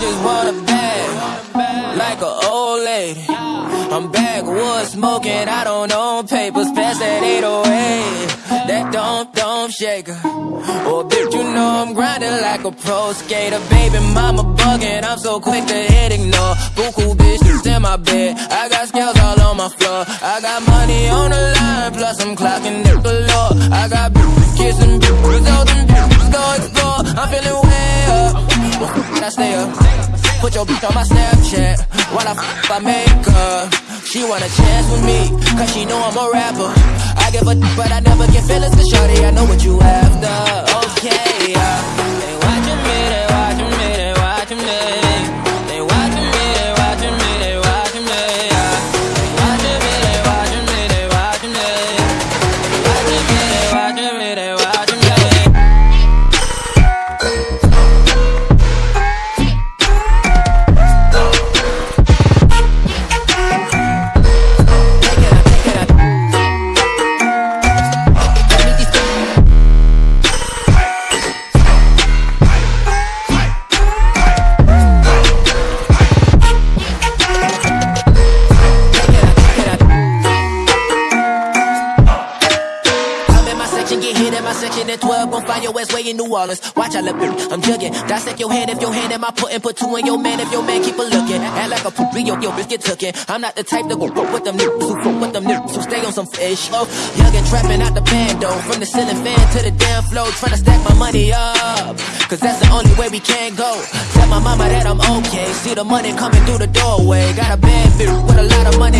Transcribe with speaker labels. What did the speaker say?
Speaker 1: just want a bag, like an old lady. I'm backwood smoking, I don't own papers, pass that 808. That don't, don't shake her. Oh, bitch, you know I'm grinding like a pro skater. Baby, mama bugging, I'm so quick to hit ignore. Buku bitches in my bed, I got scales all on my floor. I got money on the line, plus I'm clocking it galore. I got bitches kissing bitches I stay up. Put your bitch on my Snapchat while I f I make her. She want a chance with me, cause she know I'm a rapper. I give a d- but I never get feelings, cause shorty, I know what you after. My section at 12. Gon' find your ass way in New Orleans. Watch I look, I'm jugging. Dissect your hand if your hand in my putting. Put two in your man if your man keep a looking. Act like a poopy, yo, yo, bitch get tookin'. I'm not the type to go fuck with them niggas who fuck with them niggas who stay on some fish. Oh, young and trapping out the bando. From the ceiling fan to the damn floor. Tryna stack my money up. Cause that's the only way we can go. Tell my mama that I'm okay. See the money coming through the doorway. Got a bad bitch with a lot of money,